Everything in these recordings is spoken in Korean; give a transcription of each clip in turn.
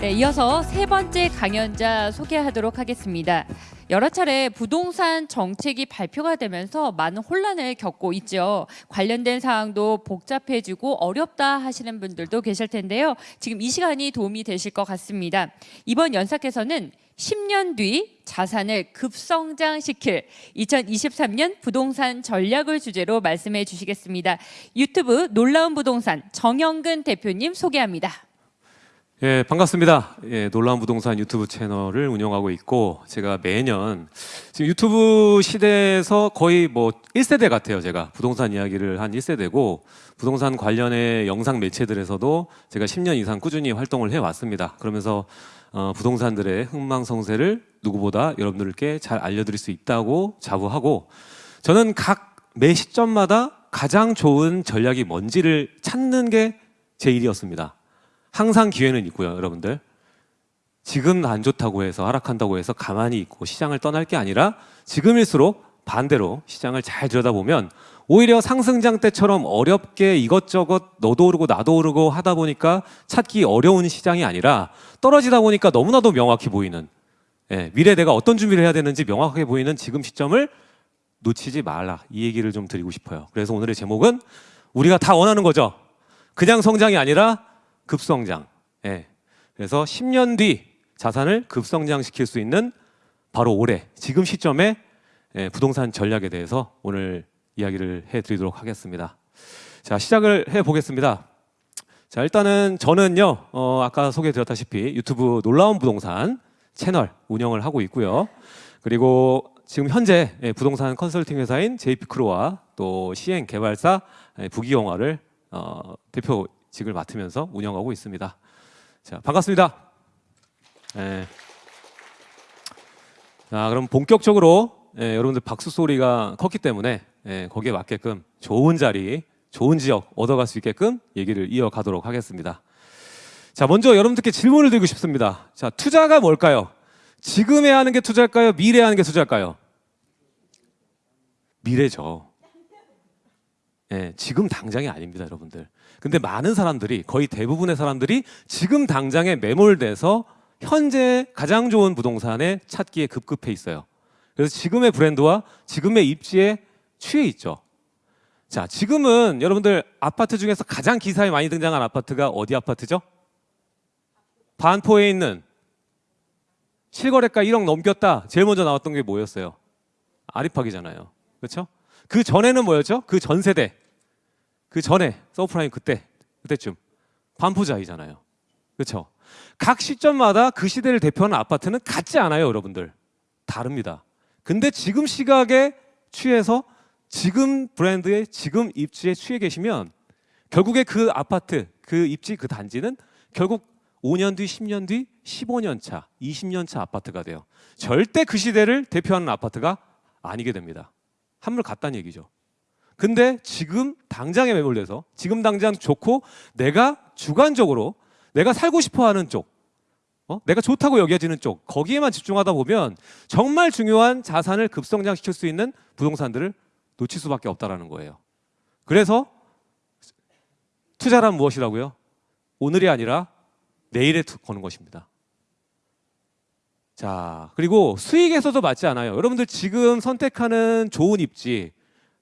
네, 이어서 세 번째 강연자 소개하도록 하겠습니다. 여러 차례 부동산 정책이 발표가 되면서 많은 혼란을 겪고 있죠. 관련된 사항도 복잡해지고 어렵다 하시는 분들도 계실 텐데요. 지금 이 시간이 도움이 되실 것 같습니다. 이번 연사께서는 10년 뒤 자산을 급성장시킬 2023년 부동산 전략을 주제로 말씀해 주시겠습니다. 유튜브 놀라운 부동산 정영근 대표님 소개합니다. 예, 반갑습니다. 예, 놀라운 부동산 유튜브 채널을 운영하고 있고 제가 매년 지금 유튜브 시대에서 거의 뭐 1세대 같아요. 제가 부동산 이야기를 한 1세대고 부동산 관련의 영상 매체들에서도 제가 10년 이상 꾸준히 활동을 해 왔습니다. 그러면서 어, 부동산들의 흥망성쇠를 누구보다 여러분들께 잘 알려드릴 수 있다고 자부하고 저는 각 매 시점마다 가장 좋은 전략이 뭔지를 찾는 게 제 일이었습니다. 항상 기회는 있고요, 여러분들. 지금 안 좋다고 해서 하락한다고 해서 가만히 있고 시장을 떠날 게 아니라 지금일수록 반대로 시장을 잘 들여다보면 오히려 상승장 때처럼 어렵게 이것저것 너도 오르고 나도 오르고 하다 보니까 찾기 어려운 시장이 아니라 떨어지다 보니까 너무나도 명확히 보이는 예, 미래 내가 어떤 준비를 해야 되는지 명확하게 보이는 지금 시점을 놓치지 말라 이 얘기를 좀 드리고 싶어요. 그래서 오늘의 제목은 우리가 다 원하는 거죠. 그냥 성장이 아니라 급성장. 예. 그래서 10년 뒤 자산을 급성장시킬 수 있는 바로 올해 지금 시점에 예, 부동산 전략에 대해서 오늘 이야기를 해드리도록 하겠습니다. 자 시작을 해 보겠습니다. 자 일단은 저는요 어, 아까 소개드렸다시피 유튜브 놀라운 부동산 채널 운영을 하고 있고요. 그리고 지금 현재 예, 부동산 컨설팅 회사인 JP크로와 또 시행 개발사 예, 부기영화를 어, 대표 직을 맡으면서 운영하고 있습니다. 자 반갑습니다. 예. 자 그럼 본격적으로 예, 여러분들 박수 소리가 컸기 때문에 예, 거기에 맞게끔 좋은 자리, 좋은 지역 얻어갈 수 있게끔 얘기를 이어가도록 하겠습니다. 자 먼저 여러분들께 질문을 드리고 싶습니다. 자 투자가 뭘까요? 지금 해야 하는 게 투자일까요? 미래에 하는 게 투자일까요? 미래죠. 예, 지금 당장이 아닙니다, 여러분들. 근데 많은 사람들이 거의 대부분의 사람들이 지금 당장에 매몰돼서 현재 가장 좋은 부동산에 찾기에 급급해 있어요. 그래서 지금의 브랜드와 지금의 입지에 취해 있죠. 자, 지금은 여러분들 아파트 중에서 가장 기사에 많이 등장한 아파트가 어디 아파트죠? 반포에 있는 실거래가 1억 넘겼다. 제일 먼저 나왔던 게 뭐였어요? 아리팍이잖아요. 그렇죠? 그 전에는 뭐였죠? 그 전 세대. 그 전에 서프라임 그때 그때쯤 반포자이잖아요. 그렇죠? 각 시점마다 그 시대를 대표하는 아파트는 같지 않아요, 여러분들. 다릅니다. 근데 지금 시각에 취해서 지금 브랜드의 지금 입지에 취해 계시면 결국에 그 아파트, 그 입지, 그 단지는 결국 5년 뒤, 10년 뒤, 15년 차, 20년 차 아파트가 돼요. 절대 그 시대를 대표하는 아파트가 아니게 됩니다. 한물 같다는 얘기죠. 근데 지금 당장에 매몰돼서 지금 당장 좋고 내가 주관적으로 내가 살고 싶어 하는 쪽, 어? 내가 좋다고 여겨지는 쪽, 거기에만 집중하다 보면 정말 중요한 자산을 급성장시킬 수 있는 부동산들을 놓칠 수밖에 없다라는 거예요. 그래서 투자란 무엇이라고요? 오늘이 아니라 내일에 투- 거는 것입니다. 자, 그리고 수익에서도 맞지 않아요. 여러분들 지금 선택하는 좋은 입지,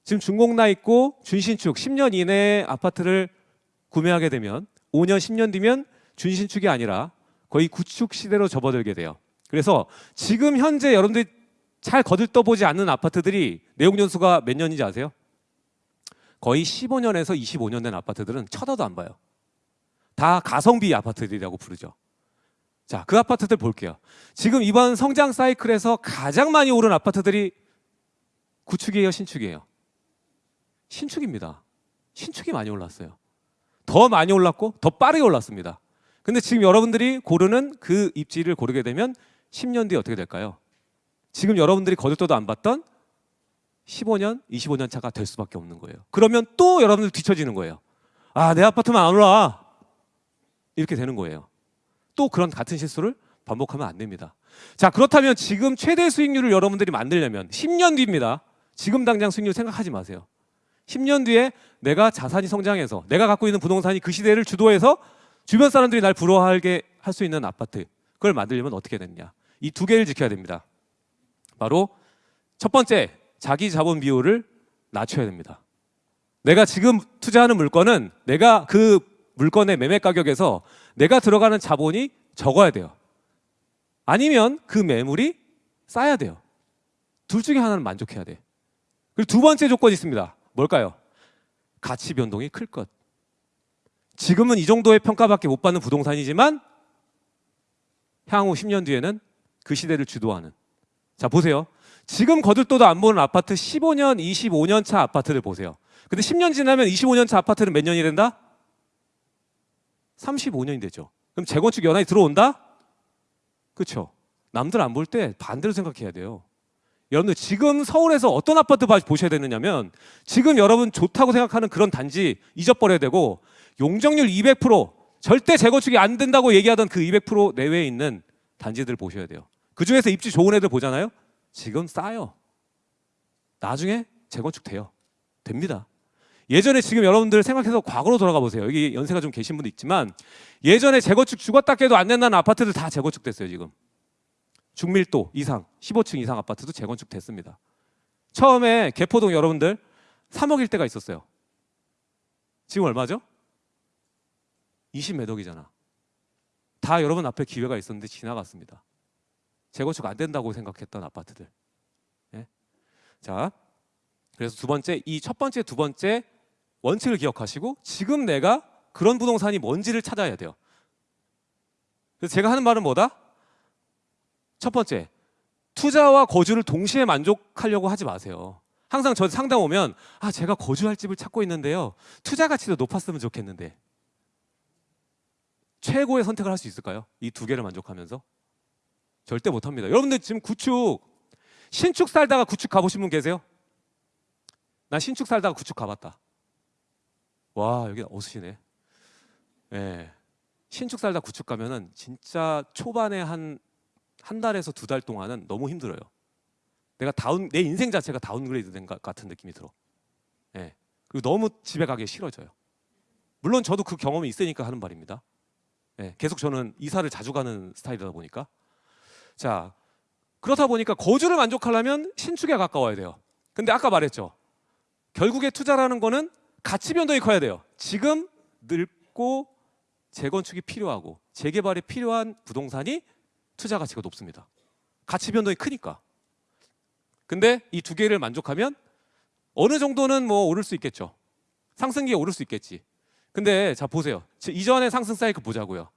지금 준공나 있고 준신축 10년 이내에 아파트를 구매하게 되면 5년, 10년 뒤면 준신축이 아니라 거의 구축 시대로 접어들게 돼요. 그래서 지금 현재 여러분들이 잘 거들떠보지 않는 아파트들이 내용 연수가 몇 년인지 아세요? 거의 15년에서 25년 된 아파트들은 쳐다도 안 봐요. 다 가성비 아파트들이라고 부르죠. 자, 그 아파트들 볼게요. 지금 이번 성장 사이클에서 가장 많이 오른 아파트들이 구축이에요, 신축이에요? 신축입니다. 신축이 많이 올랐어요. 더 많이 올랐고 더 빠르게 올랐습니다. 근데 지금 여러분들이 고르는 그 입지를 고르게 되면 10년 뒤에 어떻게 될까요? 지금 여러분들이 거들떠도 안 봤던 15년, 25년 차가 될 수밖에 없는 거예요. 그러면 또 여러분들 뒤처지는 거예요. 아, 내 아파트만 안 올라. 이렇게 되는 거예요. 또 그런 같은 실수를 반복하면 안 됩니다. 자, 그렇다면 지금 최대 수익률을 여러분들이 만들려면 10년 뒤입니다. 지금 당장 수익률 생각하지 마세요. 10년 뒤에 내가 자산이 성장해서 내가 갖고 있는 부동산이 그 시대를 주도해서 주변 사람들이 날 부러워하게 할 수 있는 아파트 그걸 만들려면 어떻게 되느냐? 이 두 개를 지켜야 됩니다. 바로 첫 번째 자기 자본 비율을 낮춰야 됩니다. 내가 지금 투자하는 물건은 내가 그 물건의 매매 가격에서 내가 들어가는 자본이 적어야 돼요. 아니면 그 매물이 싸야 돼요. 둘 중에 하나는 만족해야 돼. 그리고 두 번째 조건이 있습니다. 뭘까요? 가치 변동이 클 것. 지금은 이 정도의 평가밖에 못 받는 부동산이지만 향후 10년 뒤에는 그 시대를 주도하는. 자, 보세요. 지금 거들떠도 안 보는 아파트 15년, 25년 차 아파트를 보세요. 근데 10년 지나면 25년 차 아파트는 몇 년이 된다? 35년이 되죠. 그럼 재건축 연한이 들어온다? 그렇죠. 남들 안 볼 때 반대로 생각해야 돼요. 여러분들 지금 서울에서 어떤 아파트 봐- 보셔야 되느냐면 지금 여러분 좋다고 생각하는 그런 단지 잊어버려야 되고 용적률 200% 절대 재건축이 안 된다고 얘기하던 그 200% 내외에 있는 단지들 보셔야 돼요. 그 중에서 입지 좋은 애들 보잖아요. 지금 싸요. 나중에 재건축 돼요. 됩니다. 예전에 지금 여러분들 생각해서 과거로 돌아가 보세요. 여기 연세가 좀 계신 분도 있지만 예전에 재건축 죽었다 깨도 안 된다는 아파트들 다 재건축됐어요 지금. 중밀도 이상 15층 이상 아파트도 재건축 됐습니다. 처음에 개포동 여러분들 3억일 때가 있었어요. 지금 얼마죠? 20몇 억이잖아. 다 여러분 앞에 기회가 있었는데 지나갔습니다. 재건축 안 된다고 생각했던 아파트들. 예? 자, 그래서 두 번째 이 첫 번째 두 번째 원칙을 기억하시고 지금 내가 그런 부동산이 뭔지를 찾아야 돼요. 그래서 제가 하는 말은 뭐다? 첫 번째, 투자와 거주를 동시에 만족하려고 하지 마세요. 항상 저 상담 오면 아 제가 거주할 집을 찾고 있는데요. 투자 가치도 높았으면 좋겠는데 최고의 선택을 할 수 있을까요? 이 두 개를 만족하면서 절대 못합니다. 여러분들 지금 구축 신축 살다가 구축 가보신 분 계세요? 나 신축 살다가 구축 가봤다. 와 여기 어수시네. 예. 신축 살다 구축 가면은 진짜 초반에 한 한 달에서 두 달 동안은 너무 힘들어요. 내가 다운 내 인생 자체가 downgrade 된 것 같은 느낌이 들어. 예. 그리고 너무 집에 가기 싫어져요. 물론 저도 그 경험이 있으니까 하는 말입니다. 예. 계속 저는 이사를 자주 가는 스타일이다 보니까. 자, 그렇다 보니까 거주를 만족하려면 신축에 가까워야 돼요. 근데 아까 말했죠. 결국에 투자라는 거는 가치 변동이 커야 돼요. 지금 늙고 재건축이 필요하고 재개발이 필요한 부동산이 투자 가치가 높습니다. 가치 변동이 크니까. 근데 이 두 개를 만족하면 어느 정도는 뭐 오를 수 있겠죠. 상승기에 오를 수 있겠지. 근데 자 보세요. 지- 이전의 상승 사이클 보자고요.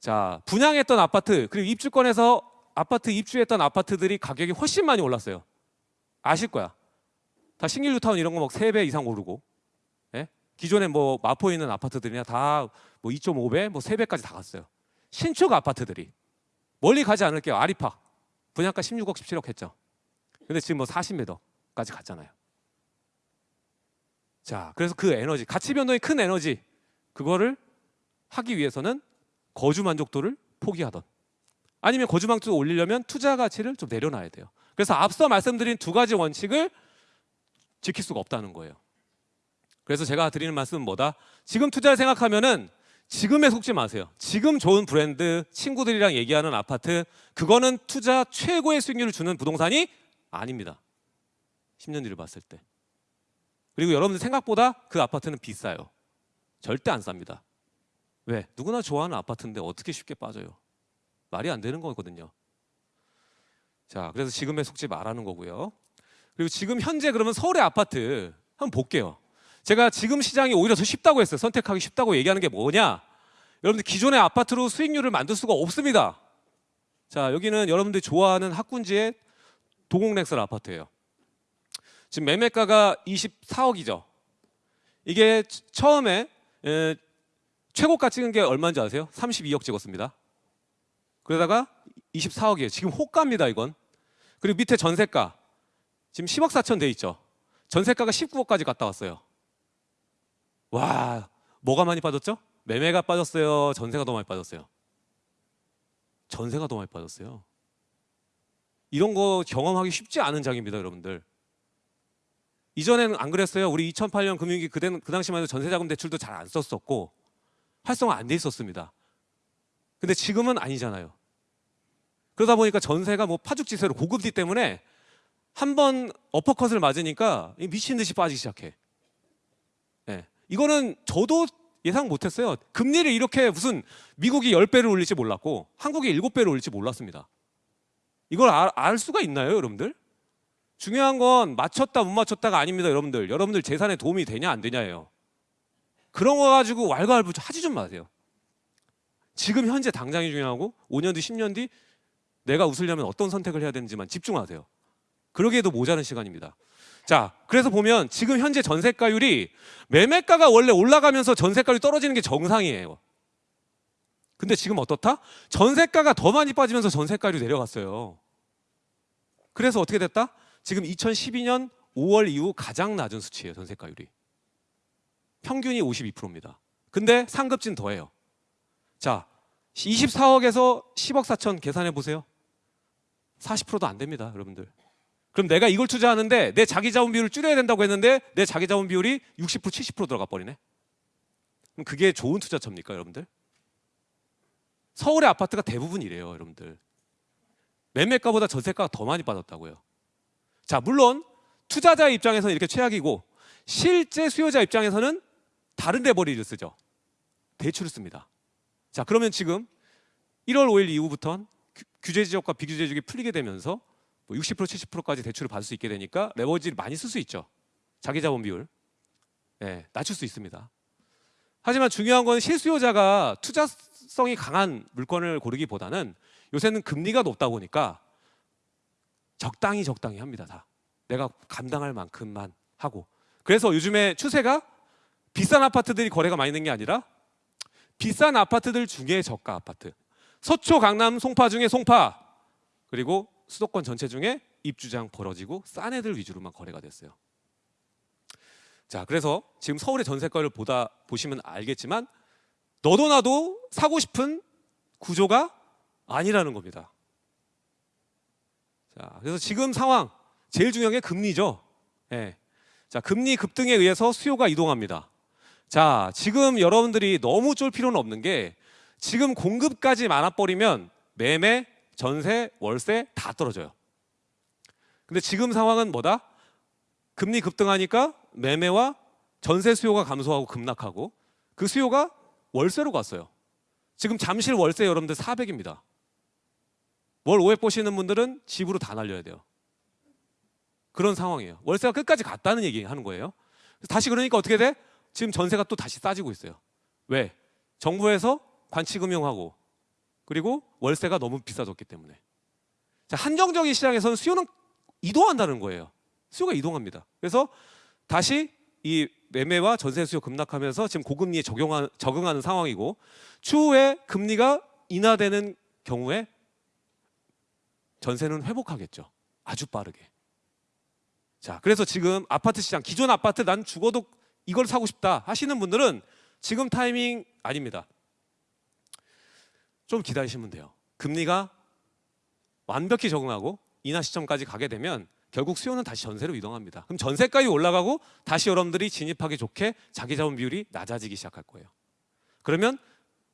자 분양했던 아파트 그리고 입주권에서 아파트 입주했던 아파트들이 가격이 훨씬 많이 올랐어요. 아실 거야. 다 신길 뉴타운 이런 거 막 세 배 이상 오르고 예? 기존에 뭐 마포에 있는 아파트들이나 다 뭐 2.5배, 뭐 3배까지 다 갔어요. 신축 아파트들이 멀리 가지 않을게요. 아리파 분양가 16억, 17억 했죠. 근데 지금 뭐 40매더까지 갔잖아요. 자, 그래서 그 에너지, 가치 변동이 큰 에너지 그거를 하기 위해서는 거주 만족도를 포기하던 아니면 거주 만족도 올리려면 투자 가치를 좀 내려놔야 돼요. 그래서 앞서 말씀드린 두 가지 원칙을 지킬 수가 없다는 거예요. 그래서 제가 드리는 말씀은 뭐다? 지금 투자를 생각하면은 지금에 속지 마세요. 지금 좋은 브랜드, 친구들이랑 얘기하는 아파트, 그거는 투자 최고의 수익률을 주는 부동산이 아닙니다. 10년 뒤를 봤을 때. 그리고 여러분들 생각보다 그 아파트는 비싸요. 절대 안 쌉니다. 왜? 누구나 좋아하는 아파트인데 어떻게 쉽게 빠져요? 말이 안 되는 거거든요. 자, 그래서 지금에 속지 말라는 거고요. 그리고 지금 현재 그러면 서울의 아파트 한번 볼게요. 제가 지금 시장이 오히려 더 쉽다고 했어요. 선택하기 쉽다고 얘기하는 게 뭐냐? 여러분들 기존의 아파트로 수익률을 만들 수가 없습니다. 자, 여기는 여러분들이 좋아하는 학군지의 도곡렉설 아파트예요. 지금 매매가가 24억이죠. 이게 치- 처음에 에, 최고가 찍은 게 얼마인지 아세요? 32억 찍었습니다. 그러다가 24억이에요. 지금 호가입니다, 이건. 그리고 밑에 전세가 지금 10억 4천 돼 있죠. 전세가가 19억까지 갔다 왔어요. 와, 뭐가 많이 빠졌죠? 매매가 빠졌어요. 전세가 더 많이 빠졌어요. 전세가 더 많이 빠졌어요. 이런 거 경험하기 쉽지 않은 장입니다, 여러분들. 이전에는 안 그랬어요. 우리 2008년 금융위기 그때는 그 당시만 해도 전세자금 대출도 잘 안 썼었고 활성화 안 돼 있었습니다. 근데 지금은 아니잖아요. 그러다 보니까 전세가 뭐 파죽지세로 고금리 때문에 한 번 어퍼컷을 맞으니까 미친 듯이 빠지기 시작해. 예. 이거는 저도 예상 못했어요. 금리를 이렇게 무슨 미국이 10배를 올릴지 몰랐고 한국이 7배를 올릴지 몰랐습니다. 이걸 알, 알 수가 있나요, 여러분들? 중요한 건 맞췄다 못 맞췄다가 아닙니다, 여러분들. 여러분들 재산에 도움이 되냐 안 되냐예요. 그런 거 가지고 왈가왈부 하지 좀 마세요. 지금 현재 당장이 중요하고 5년 뒤, 10년 뒤 내가 웃으려면 어떤 선택을 해야 되는지만 집중하세요. 그러기에도 모자른 시간입니다. 자, 그래서 보면 지금 현재 전세가율이 매매가가 원래 올라가면서 전세가율이 떨어지는 게 정상이에요. 근데 지금 어떻다? 전세가가 더 많이 빠지면서 전세가율이 내려갔어요. 그래서 어떻게 됐다? 지금 2012년 5월 이후 가장 낮은 수치예요, 전세가율이. 평균이 52%입니다. 근데 상급진 더해요. 자, 24억에서 10억 4천 계산해 보세요. 40%도 안 됩니다, 여러분들. 그럼 내가 이걸 투자하는데 내 자기 자본 비율을 줄여야 된다고 했는데 내 자기 자본 비율이 60% 70% 들어가 버리네. 그럼 그게 좋은 투자처입니까, 여러분들? 서울의 아파트가 대부분 이래요, 여러분들. 매매가보다 전세가가 더 많이 빠졌다고요. 자, 물론 투자자 입장에서는 이렇게 최악이고 실제 수요자 입장에서는 다른 레버리를 쓰죠. 대출을 씁니다. 자, 그러면 지금 1월 5일 이후부터는 규- 규제 지역과 비규제 지역이 풀리게 되면서 뭐 60% 70%까지 대출을 받을 수 있게 되니까 레버리지를 많이 쓸 수 있죠. 자기 자본 비율. 예, 낮출 수 있습니다. 하지만 중요한 건 실수요자가 투자성이 강한 물건을 고르기보다는 요새는 금리가 높다 보니까 적당히 적당히 합니다. 다. 내가 감당할 만큼만 하고. 그래서 요즘에 추세가 비싼 아파트들이 거래가 많이 되는 게 아니라 비싼 아파트들 중에 저가 아파트. 서초, 강남, 송파 중에 송파. 그리고 수도권 전체 중에 입주장 벌어지고 싼 애들 위주로만 거래가 됐어요. 자, 그래서 지금 서울의 전세가를 보다 보시면 알겠지만 너도 나도 사고 싶은 구조가 아니라는 겁니다. 자, 그래서 지금 상황 제일 중요한 게 금리죠. 예. 자, 금리 급등에 의해서 수요가 이동합니다. 자, 지금 여러분들이 너무 쫄 필요는 없는 게 지금 공급까지 많아버리면 매매, 전세, 월세 다 떨어져요. 근데 지금 상황은 뭐다? 금리 급등하니까 매매와 전세 수요가 감소하고 급락하고 그 수요가 월세로 갔어요. 지금 잠실 월세 여러분들 400입니다. 월 500 보시는 분들은 집으로 다 날려야 돼요. 그런 상황이에요. 월세가 끝까지 갔다는 얘기 하는 거예요. 다시 그러니까 어떻게 돼? 지금 전세가 또 다시 싸지고 있어요. 왜? 정부에서 관치금융하고 그리고 월세가 너무 비싸졌기 때문에. 자, 한정적인 시장에서는 수요는 이동한다는 거예요. 수요가 이동합니다. 그래서 다시 이 매매와 전세 수요 급락하면서 지금 고금리에 적용하, 적응하는 상황이고 추후에 금리가 인하되는 경우에 전세는 회복하겠죠. 아주 빠르게. 자, 그래서 지금 아파트 시장 기존 아파트 난 죽어도 이걸 사고 싶다 하시는 분들은 지금 타이밍 아닙니다. 좀 기다리시면 돼요. 금리가 완벽히 적응하고 인하 시점까지 가게 되면 결국 수요는 다시 전세로 이동합니다. 그럼 전세가율이 올라가고 다시 여러분들이 진입하기 좋게 자기 자본 비율이 낮아지기 시작할 거예요. 그러면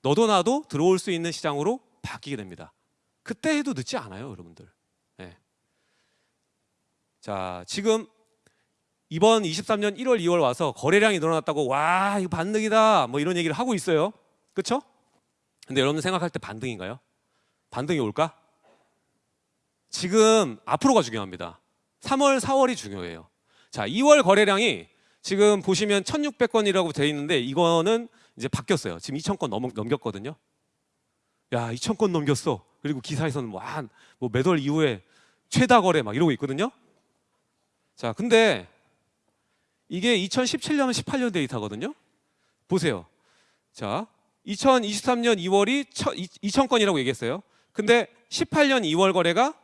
너도 나도 들어올 수 있는 시장으로 바뀌게 됩니다. 그때 해도 늦지 않아요, 여러분들. 네. 자, 지금 이번 23년 1월, 2월 와서 거래량이 늘어났다고 와 이거 반등이다 뭐 이런 얘기를 하고 있어요. 그렇죠? 근데 여러분 생각할 때 반등인가요? 반등이 올까? 지금 앞으로가 중요합니다. 3월, 4월이 중요해요. 자, 2월 거래량이 지금 보시면 1,600건이라고 돼 있는데 이거는 이제 바뀌었어요. 지금 2,000건 넘, 넘겼거든요. 야, 2,000건 넘겼어. 그리고 기사에서는 뭐 한뭐몇월 이후에 최다 거래 막 이러고 있거든요. 자, 근데 이게 2017년, 18년 데이터거든요. 보세요. 자, 2023년 2월이 2,000건이라고 얘기했어요. 근데 18년 2월 거래가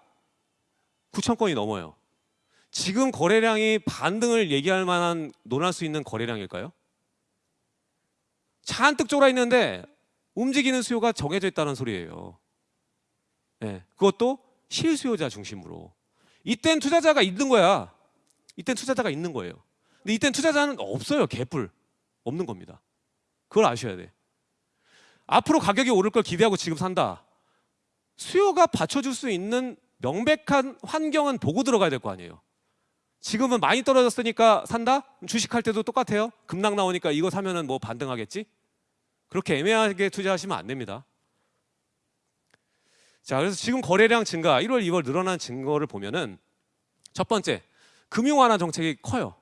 9,000건이 넘어요. 지금 거래량이 반등을 얘기할 만한 논할 수 있는 거래량일까요? 잔뜩 쫄아 있는데 움직이는 수요가 정해져 있다는 소리예요. 네, 그것도 실수요자 중심으로. 이땐 투자자가 있는 거야. 이땐 투자자가 있는 거예요. 근데 이땐 투자자는 없어요. 개뿔 없는 겁니다. 그걸 아셔야 돼. 앞으로 가격이 오를 걸 기대하고 지금 산다. 수요가 받쳐줄 수 있는 명백한 환경은 보고 들어가야 될 거 아니에요. 지금은 많이 떨어졌으니까 산다? 주식할 때도 똑같아요. 급락 나오니까 이거 사면은 뭐 반등하겠지? 그렇게 애매하게 투자하시면 안 됩니다. 자, 그래서 지금 거래량 증가, 1월, 2월 늘어난 증거를 보면은 첫 번째, 금융 완화 정책이 커요.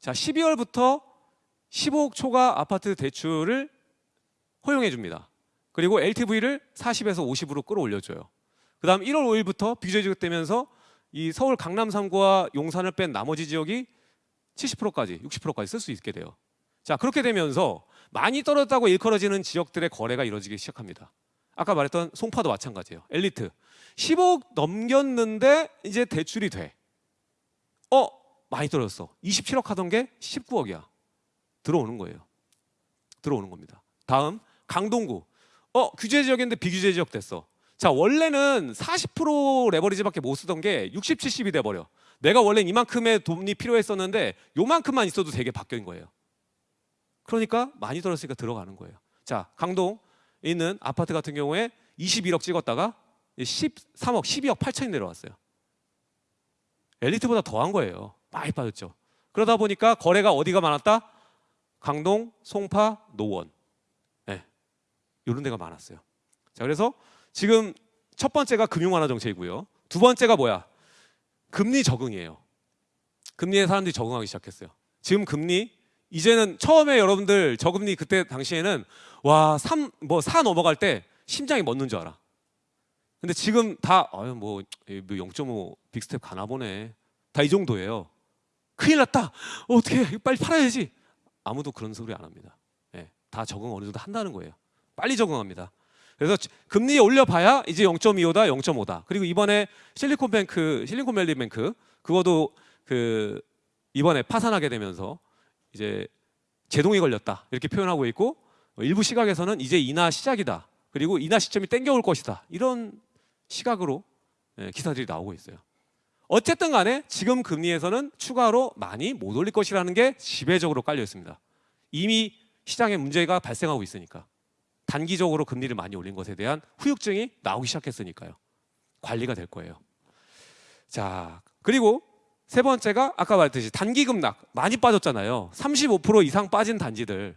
자, 12월부터 15억 초과 아파트 대출을 허용해 줍니다. 그리고 LTV를 40에서 50으로 끌어올려 줘요. 그 다음 1월 5일부터 비규제 지급되면서 이 서울 강남 3구와 용산을 뺀 나머지 지역이 70%까지 60%까지 쓸 수 있게 돼요. 자, 그렇게 되면서 많이 떨어졌다고 일컬어지는 지역들의 거래가 이루어지기 시작합니다. 아까 말했던 송파도 마찬가지예요. 엘리트 15억 넘겼는데 이제 대출이 돼. 어, 많이 떨어졌어. 27억 하던 게 19억이야. 들어오는 거예요. 들어오는 겁니다. 다음 강동구. 어, 규제 지역인데 비규제 지역 됐어. 자, 원래는 40% 레버리지밖에 못 쓰던 게 60, 70이 돼 버려. 내가 원래 이만큼의 돈이 필요했었는데 요만큼만 있어도 되게 바뀐 거예요. 그러니까 많이 떨어졌으니까 들어가는 거예요. 자, 강동 있는 아파트 같은 경우에 21억 찍었다가 13억, 12억 8천이 내려왔어요. 엘리트보다 더한 거예요. 많이 빠졌죠. 그러다 보니까 거래가 어디가 많았다? 강동, 송파, 노원. 네. 이런 데가 많았어요. 자, 그래서 지금 첫 번째가 금융 완화 정책이고요. 두 번째가 뭐야? 금리 적응이에요. 금리에 사람들이 적응하기 시작했어요. 지금 금리 이제는 처음에 여러분들 저금리 그때 당시에는 와, 3, 뭐 4 넘어갈 때 심장이 멎는 줄 알아. 근데 지금 다 아유 뭐 0.5 big step 가나 보네. 다 이 정도예요. 큰일 났다. 어떻게 빨리 팔아야지. 아무도 그런 소리 안 합니다. 예, 다 적응 어느 정도 한다는 거예요. 빨리 적응합니다. 그래서 지- 금리 올려봐야 이제 0.25다, 0.5다. 그리고 이번에 실리콘뱅크, 실리콘밸리뱅크 그거도 그 이번에 파산하게 되면서 이제 제동이 걸렸다 이렇게 표현하고 있고 어, 일부 시각에서는 이제 인하 시작이다. 그리고 인하 시점이 땡겨올 것이다. 이런 시각으로 예, 기사들이 나오고 있어요. 어쨌든 간에 지금 금리에서는 추가로 많이 못 올릴 것이라는 게 지배적으로 깔려 있습니다. 이미 시장에 문제가 발생하고 있으니까 단기적으로 금리를 많이 올린 것에 대한 후유증이 나오기 시작했으니까요. 관리가 될 거예요. 자, 그리고 세 번째가 아까 말했듯이 단기 급락 많이 빠졌잖아요. 35% 이상 빠진 단지들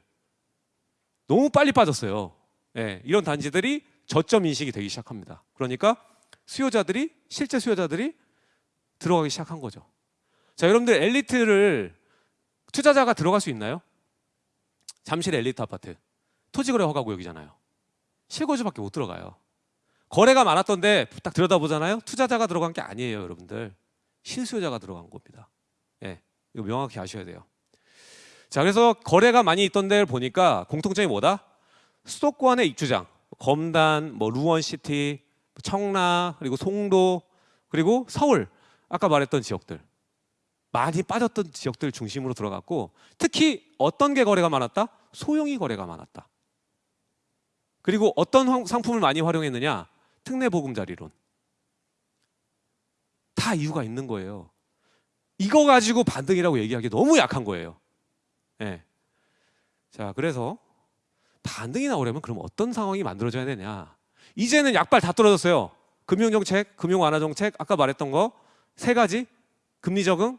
너무 빨리 빠졌어요. 예, 이런 단지들이 저점 인식이 되기 시작합니다. 그러니까 수요자들이 실제 수요자들이 들어가기 시작한 거죠. 자, 여러분들 엘리트를 투자자가 들어갈 수 있나요? 잠실 엘리트 아파트 토지거래 허가 구역이잖아요. 실거주밖에 못 들어가요. 거래가 많았던데 딱 들여다보잖아요. 투자자가 들어간 게 아니에요, 여러분들. 실수요자가 들어간 겁니다. 예, 이거 명확히 아셔야 돼요. 자, 그래서 거래가 많이 있던 데를 보니까 공통점이 뭐다? 수도권의 입주장, 검단, 뭐 루원시티, 청라, 그리고 송도, 그리고 서울, 아까 말했던 지역들 많이 빠졌던 지역들 중심으로 들어갔고 특히 어떤 게 거래가 많았다? 소형이 거래가 많았다. 그리고 어떤 황- 상품을 많이 활용했느냐? 특례 보금자리론. 다 이유가 있는 거예요. 이거 가지고 반등이라고 얘기하기 너무 약한 거예요. 예. 자, 그래서 반등이 나오려면 그럼 어떤 상황이 만들어져야 되냐? 이제는 약발 다 떨어졌어요. 금융 정책, 금융 완화 정책, 아까 말했던 거 세 가지 금리 적응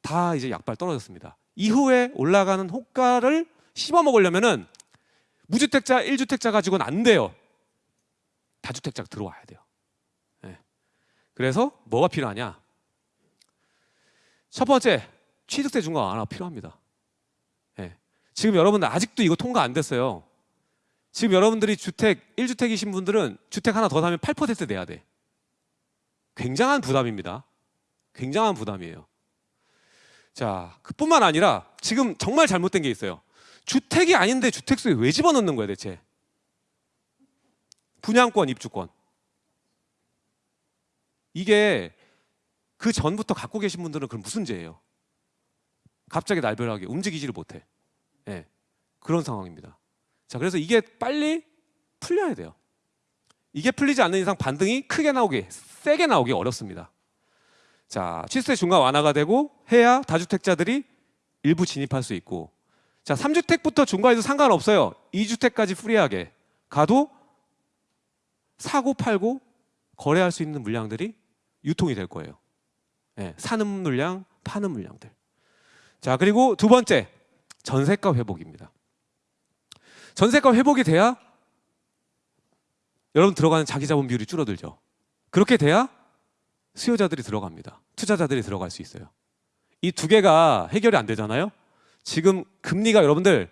다 이제 약발 떨어졌습니다. 이후에 올라가는 호가를 씹어 먹으려면은 무주택자, 1주택자 가지고는 안 돼요. 다주택자가 들어와야 돼요. 예. 그래서 뭐가 필요하냐? 첫 번째, 취득세 중과 완화 필요합니다. 예. 지금 여러분들 아직도 이거 통과 안 됐어요. 지금 여러분들이 주택 1주택이신 분들은 주택 하나 더 사면 8% 내야 돼. 굉장한 부담입니다. 굉장한 부담이에요. 자, 그뿐만 아니라 지금 정말 잘못된 게 있어요. 주택이 아닌데 주택수에 왜 집어넣는 거야 대체? 분양권, 입주권. 이게 그 전부터 갖고 계신 분들은 그럼 무슨 죄예요? 갑자기 날벼락이 움직이지를 못해. 예, 그런 상황입니다. 자, 그래서 이게 빨리 풀려야 돼요. 이게 풀리지 않는 이상 반등이 크게 나오기, 세게 나오기 어렵습니다. 자, 취득세 중과 완화가 되고 해야 다주택자들이 일부 진입할 수 있고 자, 3주택부터 중과해도 상관없어요. 2주택까지 free하게 가도 사고 팔고 거래할 수 있는 물량들이 유통이 될 거예요. 예, 사는 물량, 파는 물량들. 자, 그리고 두 번째, 전세가 회복입니다. 전세가 회복이 돼야 여러분 들어가는 자기 자본 비율이 줄어들죠. 그렇게 돼야 수요자들이 들어갑니다. 투자자들이 들어갈 수 있어요. 이 두 개가 해결이 안 되잖아요. 지금 금리가 여러분들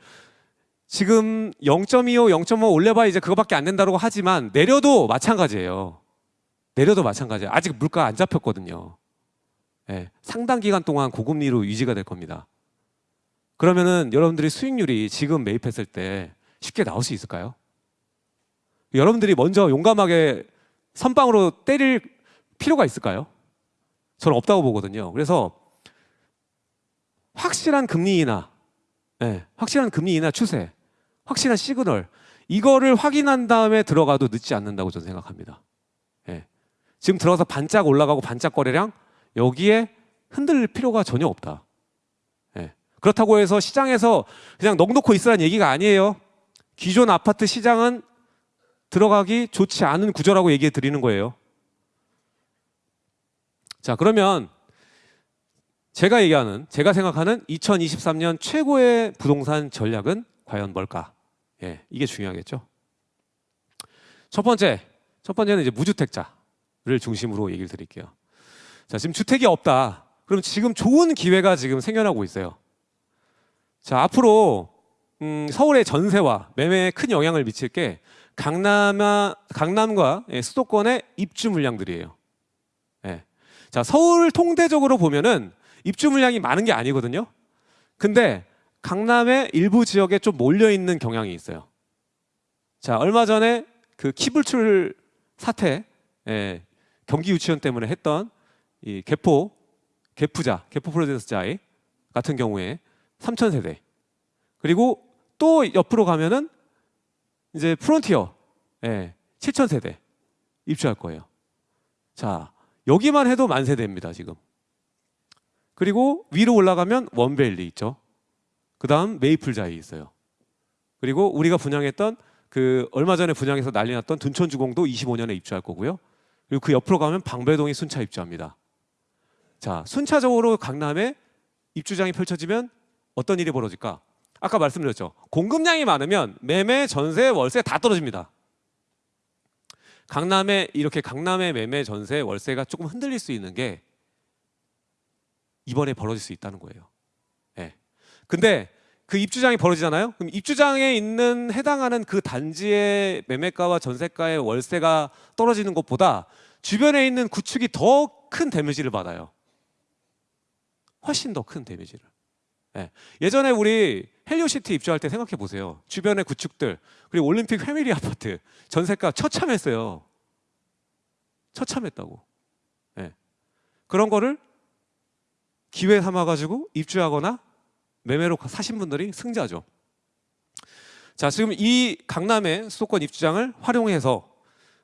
지금 0.25, 0.5 올려봐 이제 그거밖에 안 된다고 하지만 내려도 마찬가지예요. 내려도 마찬가지예요. 아직 물가 안 잡혔거든요. 예, 상당 기간 동안 고금리로 유지가 될 겁니다. 그러면은 여러분들이 수익률이 지금 매입했을 때 쉽게 나올 수 있을까요? 여러분들이 먼저 용감하게 선빵으로 때릴 필요가 있을까요? 저는 없다고 보거든요. 그래서 확실한 금리 인하, 예, 확실한 금리 인하 추세, 확실한 시그널 이거를 확인한 다음에 들어가도 늦지 않는다고 저는 생각합니다. 예. 지금 들어가서 반짝 올라가고 반짝 거래량 여기에 흔들릴 필요가 전혀 없다. 예. 그렇다고 해서 시장에서 그냥 넋 놓고 있으라는 얘기가 아니에요. 기존 아파트 시장은 들어가기 좋지 않은 구조라고 얘기해 드리는 거예요. 자, 그러면 제가 얘기하는, 제가 생각하는 2023년 최고의 부동산 전략은 과연 뭘까? 예, 이게 중요하겠죠. 첫 번째, 첫 번째는 이제 무주택자를 중심으로 얘기를 드릴게요. 자, 지금 주택이 없다. 그럼 지금 좋은 기회가 지금 생겨나고 있어요. 자, 앞으로 음, 서울의 전세와 매매에 큰 영향을 미칠 게 강남아, 강남과 예, 수도권의 입주 물량들이에요. 예. 자, 서울 통대적으로 보면은 입주 물량이 많은 게 아니거든요. 근데 강남의 일부 지역에 좀 몰려 있는 경향이 있어요. 자, 얼마 전에 그 키불출 사태, 예, 경기 유치원 때문에 했던 이 개포, 개푸자, 개포 프로젝트자의 같은 경우에 3천 세대. 그리고 또 옆으로 가면은 이제 프론티어, 예, 7천 세대 입주할 거예요. 자, 여기만 해도 만 세대입니다, 지금. 그리고 위로 올라가면 원벨리 있죠. 그 다음 메이플 자이 있어요. 그리고 우리가 분양했던 그 얼마 전에 분양해서 난리 났던 둔촌주공도 25년에 입주할 거고요. 그리고 그 옆으로 가면 방배동이 순차 입주합니다. 자, 순차적으로 강남에 입주장이 펼쳐지면 어떤 일이 벌어질까? 아까 말씀드렸죠. 공급량이 많으면 매매, 전세, 월세 다 떨어집니다. 강남에 이렇게 강남의 매매, 전세, 월세가 조금 흔들릴 수 있는 게 이번에 벌어질 수 있다는 거예요. 예. 근데 그 입주장이 벌어지잖아요. 그럼 입주장에 있는 해당하는 그 단지의 매매가와 전세가의 월세가 떨어지는 것보다 주변에 있는 구축이 더 큰 데미지를 받아요. 훨씬 더 큰 데미지를. 예. 예전에 우리 헬리오시티 입주할 때 생각해 보세요. 주변의 구축들 그리고 올림픽 패밀리 아파트 전세가 처참했어요. 처참했다고. 예. 그런 거를 기회 삼아 가지고 입주하거나 매매로 사신 분들이 승자죠. 자, 지금 이 강남의 수도권 입주장을 활용해서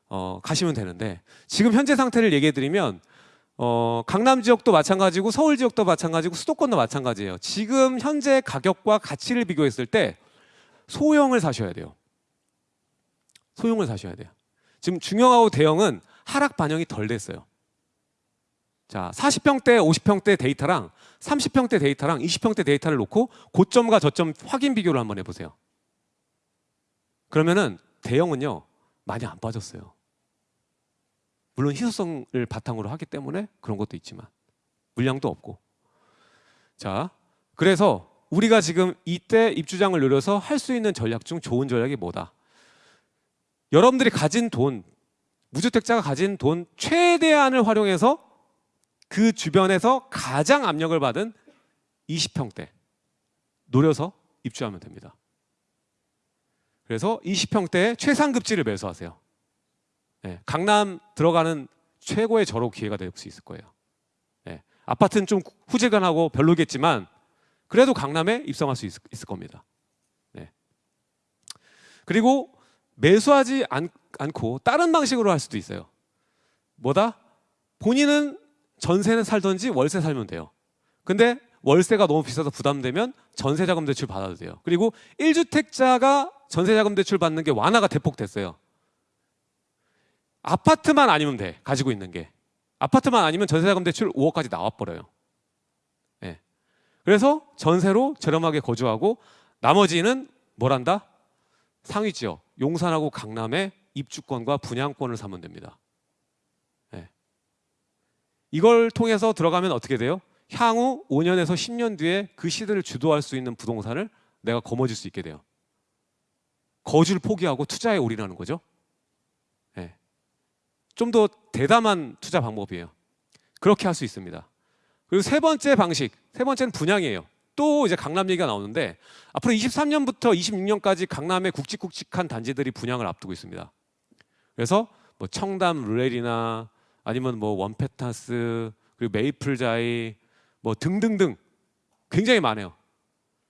어, 가시면 되는데 지금 현재 상태를 얘기해 드리면 어, 강남 지역도 마찬가지고 서울 지역도 마찬가지고 수도권도 마찬가지예요. 지금 현재 가격과 가치를 비교했을 때 소형을 사셔야 돼요. 소형을 사셔야 돼요. 지금 중형하고 대형은 하락 반영이 덜 됐어요. 자, 40평대, 50평대 데이터랑 30평대 데이터랑 20평대 데이터를 놓고 고점과 저점 확인 비교를 한번 해보세요. 그러면은 대형은요 많이 안 빠졌어요. 물론 희소성을 바탕으로 하기 때문에 그런 것도 있지만 물량도 없고. 자, 그래서 우리가 지금 이때 입주장을 노려서 할 수 있는 전략 중 좋은 전략이 뭐다? 여러분들이 가진 돈, 무주택자가 가진 돈 최대한을 활용해서 그 주변에서 가장 압력을 받은 20평대 노려서 입주하면 됩니다. 그래서 20평대에 최상급지를 매수하세요. 네, 강남 들어가는 최고의 절호 기회가 될 수 있을 거예요. 네, 아파트는 좀 후질근하고 별로겠지만 그래도 강남에 입성할 수 있, 을 겁니다. 네. 그리고 매수하지 않, 않고 다른 방식으로 할 수도 있어요. 뭐다? 본인은 전세는 살던지 월세 살면 돼요. 근데 월세가 너무 비싸서 부담되면 전세자금 대출 받아도 돼요. 그리고 1주택자가 전세자금 대출 받는 게 완화가 대폭 됐어요. 아파트만 아니면 돼. 가지고 있는 게. 아파트만 아니면 전세자금 대출 5억까지 나와 버려요. 예. 그래서 전세로 저렴하게 거주하고 나머지는 뭘한다? 상위 지역 용산하고 강남의 입주권과 분양권을 사면 됩니다. 예. 이걸 통해서 들어가면 어떻게 돼요? 향후 5년에서 10년 뒤에 그 시대를 주도할 수 있는 부동산을 내가 거머쥘 수 있게 돼요. 거주를 포기하고 투자에 올인하는 거죠. 예. 좀더 대담한 투자 방법이에요. 그렇게 할 수 있습니다. 그리고 세 번째 방식, 세 번째는 분양이에요. 또 이제 강남 얘기가 나오는데 앞으로 23년부터 26년까지 강남의 굵직굵직한 단지들이 분양을 앞두고 있습니다. 그래서 뭐 청담 르렐이나 아니면 뭐 원페타스 그리고 메이플 자이 뭐 등등등 굉장히 많아요.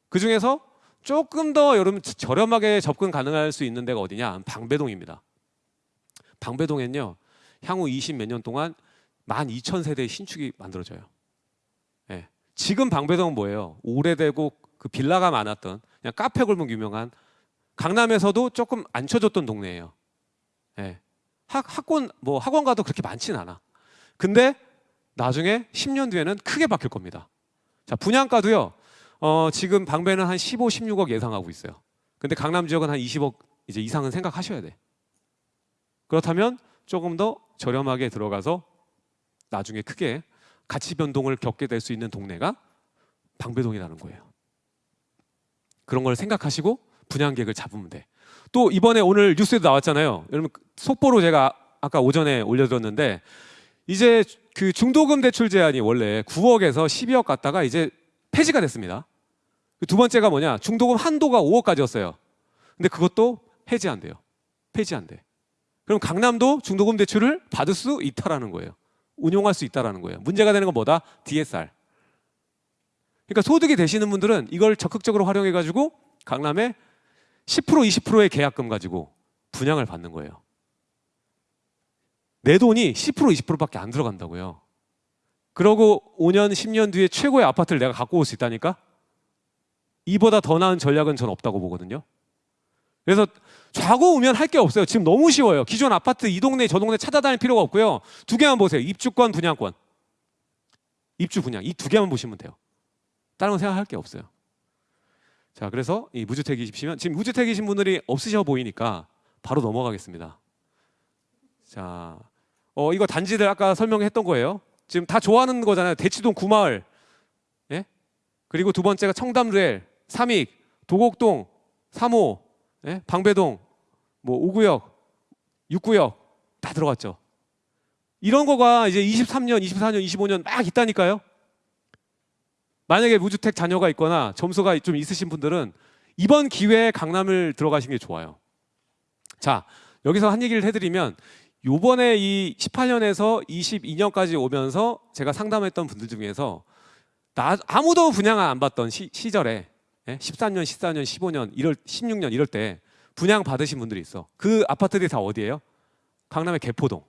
그 중에서 조금 더 여러분 저렴하게 접근 가능할 수 있는 데가 어디냐? 방배동입니다. 방배동엔요 향후 20 몇 년 동안 12,000세대의 신축이 만들어져요. 예. 지금 방배동은 뭐예요? 오래되고 그 빌라가 많았던 그냥 카페 골목 유명한 강남에서도 조금 안 쳐졌던 동네예요. 예. 학, 학원 뭐 학원 가도 그렇게 많진 않아. 근데 나중에 10년 뒤에는 크게 바뀔 겁니다. 자 분양가도요. 어, 지금 방배는 한 15, 16억 예상하고 있어요. 근데 강남 지역은 한 20억 이제 이상은 생각하셔야 돼. 그렇다면 조금 더 저렴하게 들어가서 나중에 크게 가치 변동을 겪게 될 수 있는 동네가 방배동이라는 거예요. 그런 걸 생각하시고 분양 계획을 잡으면 돼. 또 이번에 오늘 뉴스에도 나왔잖아요. 여러분 속보로 제가 아까 오전에 올려드렸는데 이제 그 중도금 대출 제한이 원래 9억에서 12억 갔다가 이제 폐지가 됐습니다. 그두 번째가 뭐냐? 중도금 한도가 5억까지였어요. 근데 그것도 해지한대요. 폐지한대. 그럼 강남도 중도금 대출을 받을 수 있다라는 거예요. 운용할 수 있다라는 거예요. 문제가 되는 건 뭐다? DSR. 그러니까 소득이 되시는 분들은 이걸 적극적으로 활용해 가지고 강남에 10% 20%의 계약금 가지고 분양을 받는 거예요. 내 돈이 10% 20%밖에 안 들어간다고요. 그러고 5년 10년 뒤에 최고의 아파트를 내가 갖고 올 수 있다니까? 이보다 더 나은 전략은 전 없다고 보거든요. 그래서 좌고 우면 할 게 없어요. 지금 너무 쉬워요. 기존 아파트 이 동네 저 동네 찾아다닐 필요가 없고요. 두 개만 보세요. 입주권, 분양권. 입주, 분양 이 두 개만 보시면 돼요. 다른 건 생각할 게 없어요. 자, 그래서 이 무주택이시면 지금 무주택이신 분들이 없으셔 보이니까 바로 넘어가겠습니다. 자, 어 이거 단지들 아까 설명했던 거예요. 지금 다 좋아하는 거잖아요. 대치동 구마을, 예? 그리고 두 번째가 청담루엘, 삼익, 도곡동, 3호, 예? 방배동, 뭐 5구역, 6구역 다 들어갔죠. 이런 거가 이제 23년, 24년, 25년 막 있다니까요. 만약에 무주택 자녀가 있거나 점수가 좀 있으신 분들은 이번 기회에 강남을 들어가시는 게 좋아요. 자, 여기서 한 얘기를 해드리면 요번에 이 18년에서 22년까지 오면서 제가 상담했던 분들 중에서 나, 아무도 분양 안 받던 시, 시절에 예? 13년, 14년, 15년, 이럴 16년 이럴 때 분양 받으신 분들이 있어. 그 아파트들이 다 어디예요? 강남의 개포동.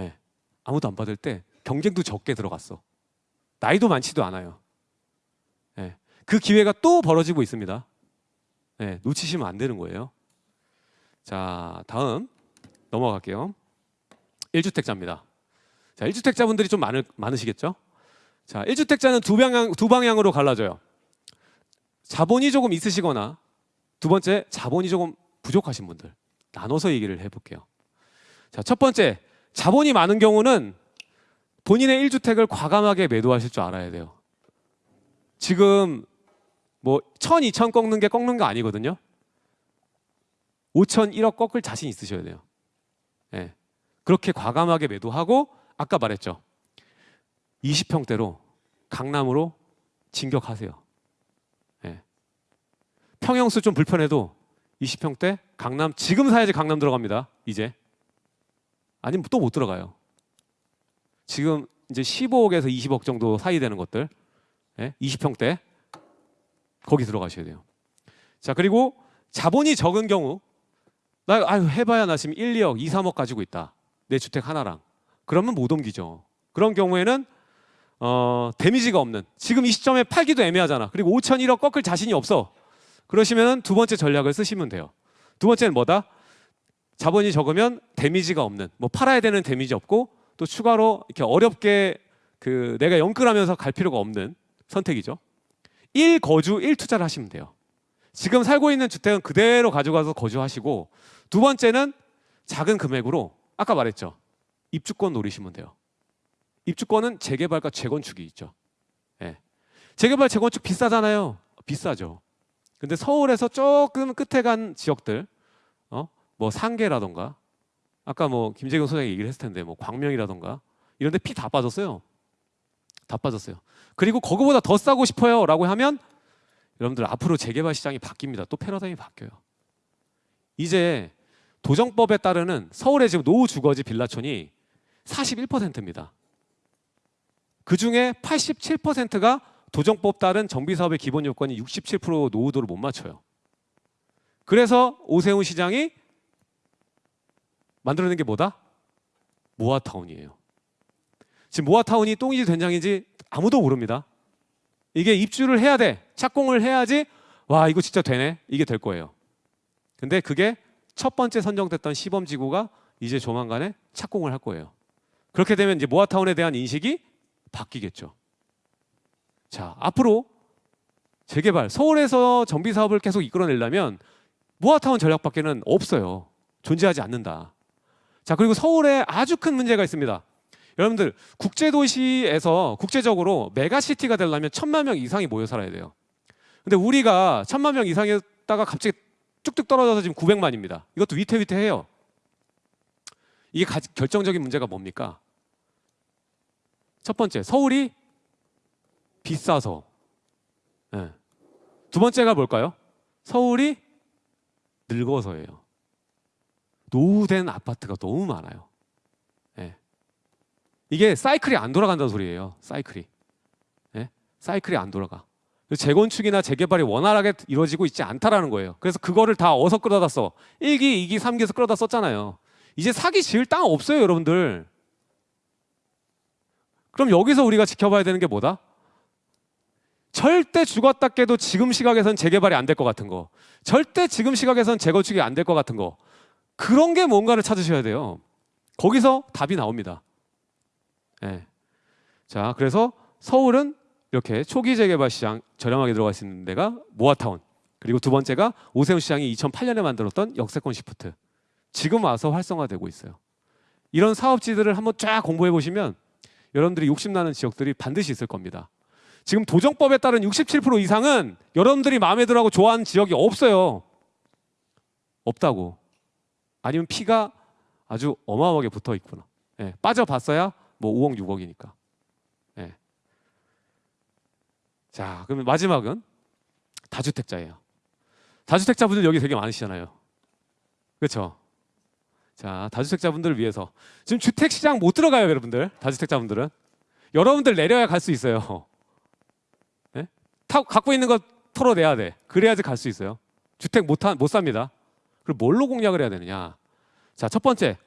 예. 아무도 안 받을 때 경쟁도 적게 들어갔어. 나이도 많지도 않아요. 예. 그 기회가 또 벌어지고 있습니다. 예. 놓치시면 안 되는 거예요. 자, 다음 넘어갈게요. 1주택자입니다. 자, 1주택자분들이 좀 많을, 많으시겠죠? 자, 1주택자는 두 방향 두 방향으로 갈라져요. 자본이 조금 있으시거나 두 번째 자본이 조금 부족하신 분들 나눠서 얘기를 해볼게요. 자, 첫 번째 자본이 많은 경우는 본인의 1주택을 과감하게 매도하실 줄 알아야 돼요. 지금 뭐 1000, 2000 꺾는 게 꺾는 거 아니거든요. 5천, 1억 꺾을 자신 있으셔야 돼요. 예. 그렇게 과감하게 매도하고 아까 말했죠. 20평대로 강남으로 진격하세요. 예. 평형수 좀 불편해도 20평대 강남 지금 사야지 강남 들어갑니다. 이제 아니면 또 못 들어가요. 지금 이제 15억에서 20억 정도 사이 되는 것들 예? 20평대 거기 들어가셔야 돼요. 자 그리고 자본이 적은 경우 나 아유 해봐야 나 지금 1, 2억, 2, 3억 가지고 있다 내 주택 하나랑 그러면 못 옮기죠. 그런 경우에는 어, 데미지가 없는 지금 이 시점에 팔기도 애매하잖아. 그리고 5천 1억 꺾을 자신이 없어. 그러시면 두 번째 전략을 쓰시면 돼요. 두 번째는 뭐다? 자본이 적으면 데미지가 없는 뭐 팔아야 되는 데미지 없고 또 추가로 이렇게 어렵게 그 내가 영끌하면서 갈 필요가 없는 선택이죠. 1 거주 1 투자를 하시면 돼요. 지금 살고 있는 주택은 그대로 가져가서 거주하시고 두 번째는 작은 금액으로 아까 말했죠. 입주권 노리시면 돼요. 입주권은 재개발과 재건축이 있죠. 예. 재개발 재건축 비싸잖아요. 비싸죠. 근데 서울에서 조금 끝에 간 지역들, 어, 뭐 상계라던가, 아까 뭐 김재경 소장이 얘기를 했을 텐데, 뭐 광명이라던가 이런 데 피 다 빠졌어요. 다 빠졌어요. 그리고 거기보다 더 싸고 싶어요 라고 하면 여러분들 앞으로 재개발 시장이 바뀝니다. 또 패러다임이 바뀌어요. 이제 도정법에 따르는 서울의 지금 노후 주거지 빌라촌이 41%입니다. 그 중에 87%가 도정법 따른 정비 사업의 기본 요건이 67% 노후도를 못 맞춰요. 그래서 오세훈 시장이 만들어낸 게 뭐다? 모아타운이에요. 지금 모아타운이 똥인지 된장인지 아무도 모릅니다. 이게 입주를 해야 돼. 착공을 해야지 와 이거 진짜 되네. 이게 될 거예요. 근데 그게 첫 번째 선정됐던 시범 지구가 이제 조만간에 착공을 할 거예요. 그렇게 되면 이제 모아타운에 대한 인식이 바뀌겠죠. 자, 앞으로 재개발 서울에서 정비 사업을 계속 이끌어내려면 모아타운 전략밖에는 없어요. 존재하지 않는다. 자, 그리고 서울에 아주 큰 문제가 있습니다. 여러분들 국제 도시에서 국제적으로 메가시티가 되려면 천만 명 이상이 모여 살아야 돼요. 근데 우리가 천만 명 이상이었다가 갑자기 뚝뚝 떨어져서 지금 900만입니다. 이것도 위태위태해요. 이게 가- 결정적인 문제가 뭡니까? 첫 번째, 서울이 비싸서. 예. 두 번째가 뭘까요? 서울이 늙어서예요. 노후된 아파트가 너무 많아요. 예. 이게 사이클이 안 돌아간다는 소리예요. 사이클이. 예? 사이클이 안 돌아가. 재건축이나 재개발이 원활하게 이루어지고 있지 않다라는 거예요. 그래서 그거를 다 어서 끌어다 써. 1기, 2기, 3기에서 끌어다 썼잖아요. 이제 사기 지을 땅 없어요, 여러분들. 그럼 여기서 우리가 지켜봐야 되는 게 뭐다? 절대 죽었다 깨도 지금 시각에선 재개발이 안 될 것 같은 거. 절대 지금 시각에선 재건축이 안 될 것 같은 거. 그런 게 뭔가를 찾으셔야 돼요. 거기서 답이 나옵니다. 예. 자, 그래서 서울은 이렇게 초기 재개발 시장 저렴하게 들어갈 수 있는 데가 모아타운. 그리고 두 번째가 오세훈 시장이 2008년에 만들었던 역세권 시프트. 지금 와서 활성화되고 있어요. 이런 사업지들을 한번 쫙 공부해 보시면 여러분들이 욕심나는 지역들이 반드시 있을 겁니다. 지금 도정법에 따른 67% 이상은 여러분들이 마음에 들어하고 좋아하는 지역이 없어요. 없다고. 아니면 피가 아주 어마어마하게 붙어 있구나. 예, 빠져봤어야 뭐 5억 6억이니까. 예. 자, 그러면 마지막은 다주택자예요. 다주택자분들 여기 되게 많으시잖아요. 그렇죠? 자, 다주택자분들을 위해서 지금 주택 시장 못 들어가요, 여러분들. 다주택자분들은 여러분들 내려야 갈 수 있어요. 네? 타, 갖고 있는 거 털어내야 돼. 그래야지 갈 수 있어요. 주택 못, 하, 못 삽니다. 그럼 뭘로 공략을 해야 되느냐? 자, 첫 번째.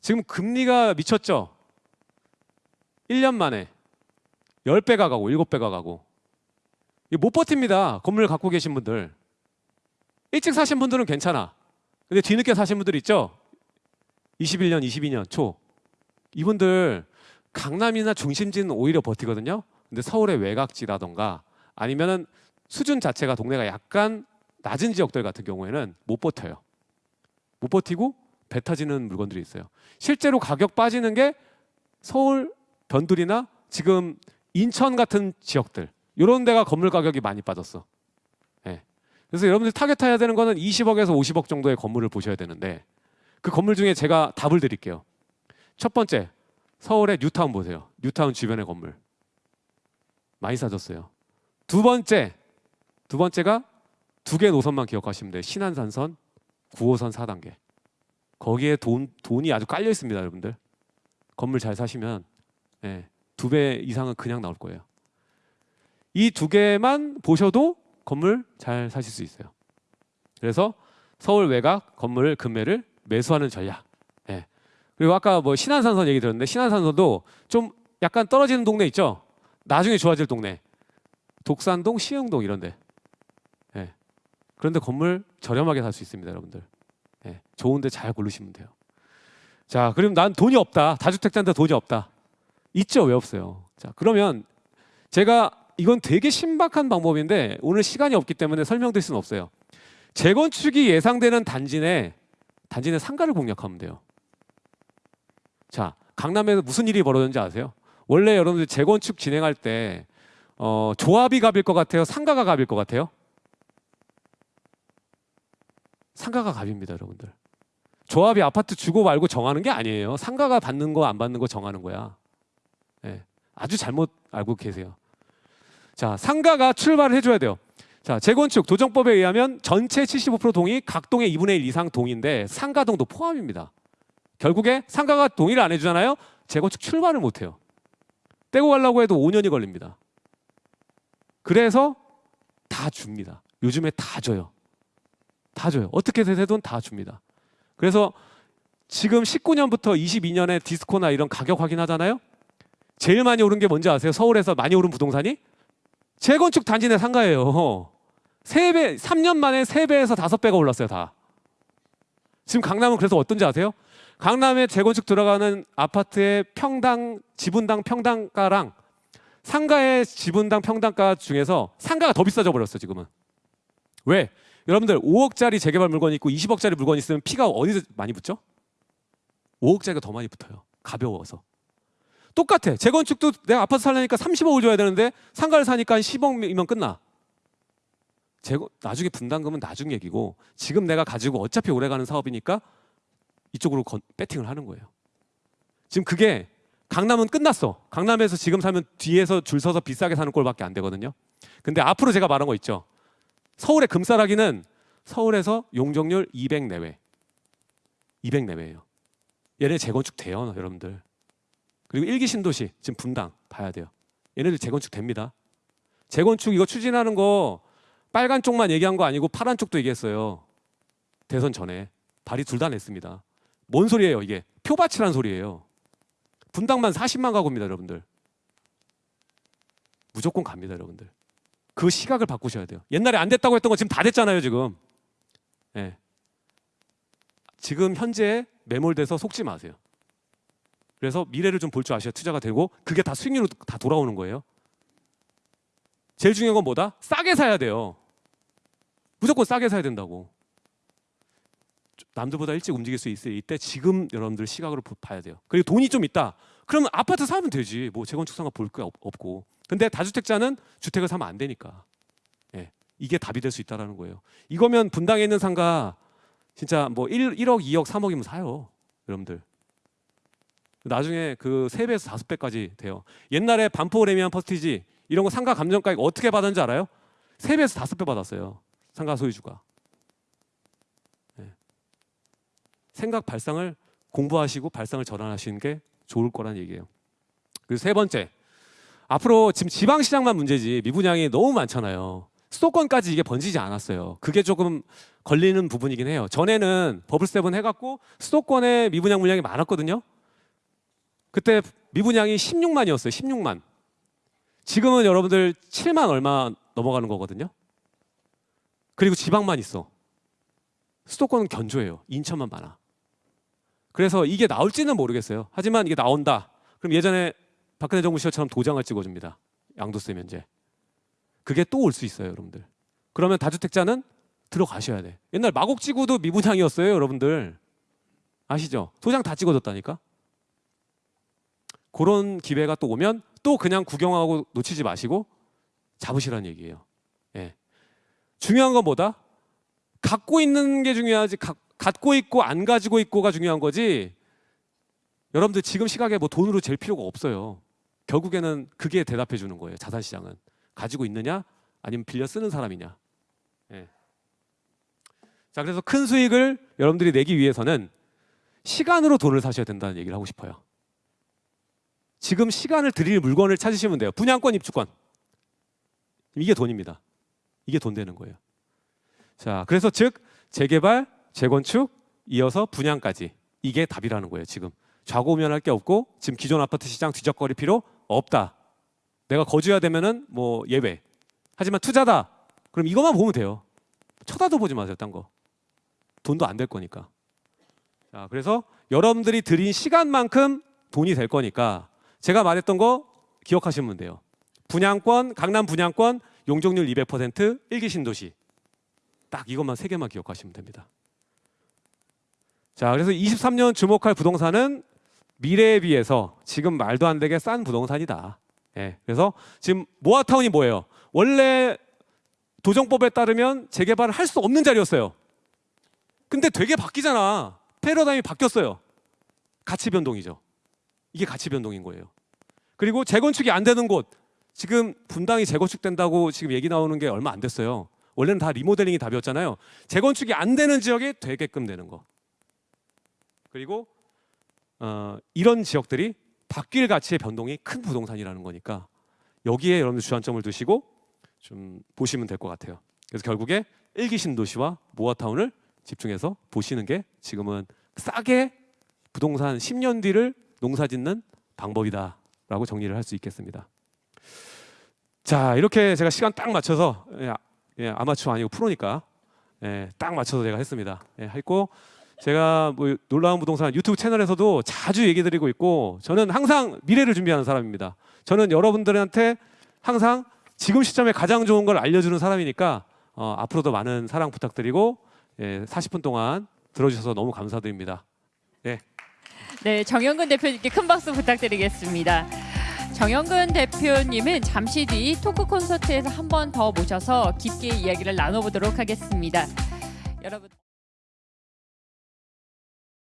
지금 금리가 미쳤죠? 1년 만에 10배가 가고 7배가 가고 못 버팁니다. 건물 갖고 계신 분들. 일찍 사신 분들은 괜찮아. 근데 뒤늦게 사신 분들 있죠? 21년, 22년 초. 이분들 강남이나 중심지는 오히려 버티거든요. 근데 서울의 외곽지라던가 아니면은 수준 자체가 동네가 약간 낮은 지역들 같은 경우에는 못 버텨요. 못 버티고 배 타지는 물건들이 있어요. 실제로 가격 빠지는 게 서울 변두리나 지금 인천 같은 지역들 이런 데가 건물 가격이 많이 빠졌어. 예. 그래서 여러분들 타겟해야 되는 거는 20억에서 50억 정도의 건물을 보셔야 되는데 그 건물 중에 제가 답을 드릴게요. 첫 번째 서울의 뉴타운 보세요. 뉴타운 주변의 건물 많이 싸졌어요. 두 번째 두 번째가 두 개 노선만 기억하시면 돼요. 신안산선, 9호선 4단계. 거기에 돈 돈이 아주 깔려 있습니다, 여러분들. 건물 잘 사시면 예, 두배 이상은 그냥 나올 거예요. 이 두 개만 보셔도 건물 잘 사실 수 있어요. 그래서 서울 외곽 건물 금매를 매수하는 전략. 예. 그리고 아까 뭐 신안산선 얘기 들었는데 신안산선도 좀 약간 떨어지는 동네 있죠. 나중에 좋아질 동네. 독산동, 시흥동 이런데. 예. 그런데 건물 저렴하게 살 수 있습니다, 여러분들. 예. 좋은데 잘 고르시면 돼요. 자, 그럼 난 돈이 없다. 다주택자인데 돈이 없다. 있죠, 왜 없어요? 자, 그러면 제가 이건 되게 신박한 방법인데 오늘 시간이 없기 때문에 설명드릴 수는 없어요. 재건축이 예상되는 단지 내 단지 내 상가를 공략하면 돼요. 자, 강남에서 무슨 일이 벌어졌는지 아세요? 원래 여러분들 재건축 진행할 때 어, 조합이 갑일 것 같아요? 상가가 갑일 것 같아요? 상가가 갑입니다, 여러분들. 조합이 아파트 주고 말고 정하는 게 아니에요. 상가가 받는 거 안 받는 거 정하는 거야. 예, 아주 잘못 알고 계세요. 자, 상가가 출발을 해줘야 돼요. 자, 재건축 도정법에 의하면 전체 75% 동이 각 동의 2분의 1 이상 동인데 상가동도 포함입니다. 결국에 상가가 동의를 안 해주잖아요. 재건축 출발을 못 해요. 떼고 가려고 해도 5년이 걸립니다. 그래서 다 줍니다. 요즘에 다 줘요. 다 줘요. 어떻게 되든 다 줍니다. 그래서 지금 19년부터 22년에 디스코나 이런 가격 확인하잖아요. 제일 많이 오른 게 뭔지 아세요? 서울에서 많이 오른 부동산이 재건축 단지 내 상가예요. 세 배, 3년 만에 3배에서 5배가 올랐어요, 다. 지금 강남은 그래서 어떤지 아세요? 강남에 재건축 들어가는 아파트의 평당 지분당 평당가랑 상가의 지분당 평당가 중에서 상가가 더 비싸져 버렸어, 지금은. 왜? 여러분들 5억짜리 재개발 물건이 있고 20억짜리 물건이 있으면 피가 어디서 많이 붙죠? 5억짜리가 더 많이 붙어요. 가벼워서. 똑같아. 재건축도 내가 아파트 살려니까 30억을 줘야 되는데 상가를 사니까 10억이면 끝나. 재건, 나중에 분담금은 나중 얘기고 지금 내가 가지고 어차피 오래가는 사업이니까 이쪽으로 건, 배팅을 하는 거예요. 지금 그게 강남은 끝났어. 강남에서 지금 사면 뒤에서 줄 서서 비싸게 사는 꼴밖에 안 되거든요. 근데 앞으로 제가 말한 거 있죠. 서울의 금싸라기는 서울에서 용적률 200 내외. 200 내외예요. 얘네 재건축 돼요, 여러분들. 그리고 일기 신도시 지금 분당 봐야 돼요. 얘네들 재건축 됩니다. 재건축 이거 추진하는 거 빨간 쪽만 얘기한 거 아니고 파란 쪽도 얘기했어요. 대선 전에 발의 둘다 냈습니다. 뭔 소리예요 이게? 표밭이란 소리예요. 분당만 40만 가구입니다, 여러분들. 무조건 갑니다, 여러분들. 그 시각을 바꾸셔야 돼요. 옛날에 안 됐다고 했던 거 지금 다 됐잖아요, 지금. 예. 지금 현재 매몰돼서 속지 마세요. 그래서 미래를 좀 볼 줄 아셔야 투자가 되고 그게 다 수익률로 다 돌아오는 거예요. 제일 중요한 건 뭐다? 싸게 사야 돼요. 무조건 싸게 사야 된다고. 남들보다 일찍 움직일 수 있을 이때 지금 여러분들 시각으로 보- 봐야 돼요. 그리고 돈이 좀 있다. 그러면 아파트 사면 되지. 뭐 재건축 상가 볼 게 없고. 근데 다주택자는 주택을 사면 안 되니까. 예. 이게 답이 될 수 있다라는 거예요. 이거면 분당에 있는 상가 진짜 뭐 1, 1억, 2억, 3억이면 사요. 여러분들. 나중에 그 3배에서 5배까지 돼요. 옛날에 반포 레미안 퍼스티지 이런 거 상가 감정가액 어떻게 받았는지 알아요? 3배에서 5배 받았어요. 상가 소유주가. 예. 생각 발상을 공부하시고 발상을 전환하시는 게 좋을 거란 얘기예요. 그리고 세 번째. 앞으로 지금 지방 시장만 문제지 미분양이 너무 많잖아요. 수도권까지 이게 번지지 않았어요. 그게 조금 걸리는 부분이긴 해요. 전에는 버블 세븐 해갖고 수도권에 미분양 물량이 많았거든요. 그때 미분양이 16만이었어요. 16만. 지금은 여러분들 7만 얼마 넘어가는 거거든요. 그리고 지방만 있어. 수도권은 견조해요. 인천만 많아. 그래서 이게 나올지는 모르겠어요. 하지만 이게 나온다. 그럼 예전에 박근혜 정부 시절처럼 도장을 찍어줍니다. 양도세 면제. 그게 또 올 수 있어요, 여러분들. 그러면 다주택자는 들어가셔야 돼. 옛날 마곡지구도 미분양이었어요, 여러분들. 아시죠? 도장 다 찍어줬다니까. 그런 기회가 또 오면 또 그냥 구경하고 놓치지 마시고 잡으시라는 얘기예요. 예. 중요한 건 뭐다? 갖고 있는 게 중요하지 가, 갖고 있고 안 가지고 있고가 중요한 거지. 여러분들 지금 시각에 뭐 돈으로 잴 필요가 없어요. 결국에는 그게 대답해 주는 거예요. 자산 시장은 가지고 있느냐 아니면 빌려 쓰는 사람이냐. 예. 자 그래서 큰 수익을 여러분들이 내기 위해서는 시간으로 돈을 사셔야 된다는 얘기를 하고 싶어요. 지금 시간을 드릴 물건을 찾으시면 돼요. 분양권, 입주권. 이게 돈입니다. 이게 돈 되는 거예요. 자, 그래서 즉 재개발, 재건축, 이어서 분양까지 이게 답이라는 거예요. 지금 좌고우면할 게 없고 지금 기존 아파트 시장 뒤적거릴 필요 없다. 내가 거주해야 되면은 뭐 예외. 하지만 투자다. 그럼 이것만 보면 돼요. 쳐다도 보지 마세요, 딴 거. 돈도 안 될 거니까. 자, 그래서 여러분들이 들인 시간만큼 돈이 될 거니까 제가 말했던 거 기억하시면 돼요. 분양권, 강남 분양권, 용적률 200%, 일기 신도시. 딱 이것만 세 개만 기억하시면 됩니다. 자, 그래서 23년 주목할 부동산은 미래에 비해서 지금 말도 안 되게 싼 부동산이다. 예. 그래서 지금 모아타운이 뭐예요? 원래 도정법에 따르면 재개발을 할 수 없는 자리였어요. 근데 되게 바뀌잖아. 패러다임이 바뀌었어요. 가치 변동이죠. 이게 가치 변동인 거예요. 그리고 재건축이 안 되는 곳 지금 분당이 재건축된다고 지금 얘기 나오는 게 얼마 안 됐어요. 원래는 다 리모델링이 답이었잖아요. 재건축이 안 되는 지역에 되게끔 되는 거. 그리고 어, 이런 지역들이 바뀔 가치의 변동이 큰 부동산이라는 거니까 여기에 여러분들 주안점을 두시고 좀 보시면 될 것 같아요. 그래서 결국에 일기 신도시와 모아타운을 집중해서 보시는 게 지금은 싸게 부동산 10년 뒤를 농사짓는 방법이다라고 정리를 할 수 있겠습니다. 자 이렇게 제가 시간 딱 맞춰서 예, 아- 예, 아마추어 아니고 프로니까 예, 딱 맞춰서 제가 했습니다. 예, 했고 제가 뭐 놀라운 부동산 유튜브 채널에서도 자주 얘기 드리고 있고 저는 항상 미래를 준비하는 사람입니다. 저는 여러분들한테 항상 지금 시점에 가장 좋은 걸 알려주는 사람이니까 어, 앞으로도 많은 사랑 부탁드리고 예, 40분 동안 들어주셔서 너무 감사드립니다. 네, 정영근 대표님께 큰 박수 부탁드리겠습니다. 정영근 대표님은 잠시 뒤 토크 콘서트에서 한 번 더 모셔서 깊게 이야기를 나눠보도록 하겠습니다. 여러분.